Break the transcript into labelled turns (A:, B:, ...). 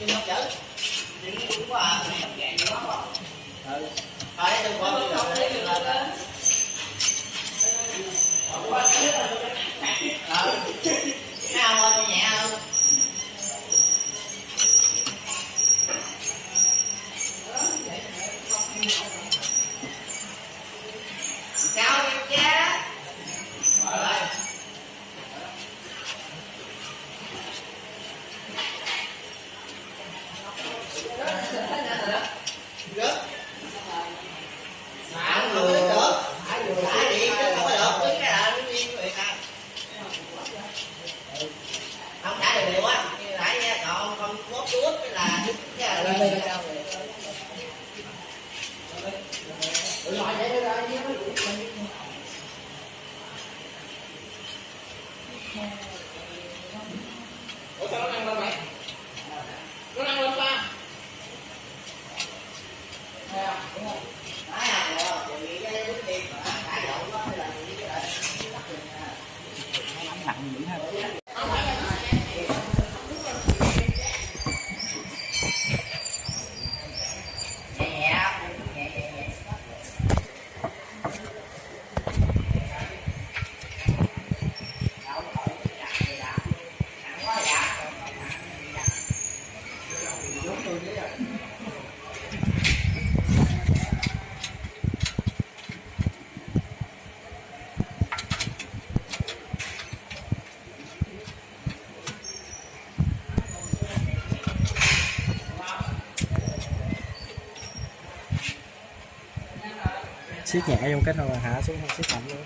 A: nhưng mà chở. Đừng quá à mẹ không gạn quá không ừ. Phải đừng quá bây giờ
B: Ủa sao nó năng lên mày? Nó năng lên ba.
A: Phải à, rồi, thì nghĩ cái bước đi mà cãi lộn đó hay là gì cái lại nhẹ nhẹ nhẹ nhẹ nhẹ
C: siết nhẹ trong cái thôi hạ xuống siết mạnh luôn.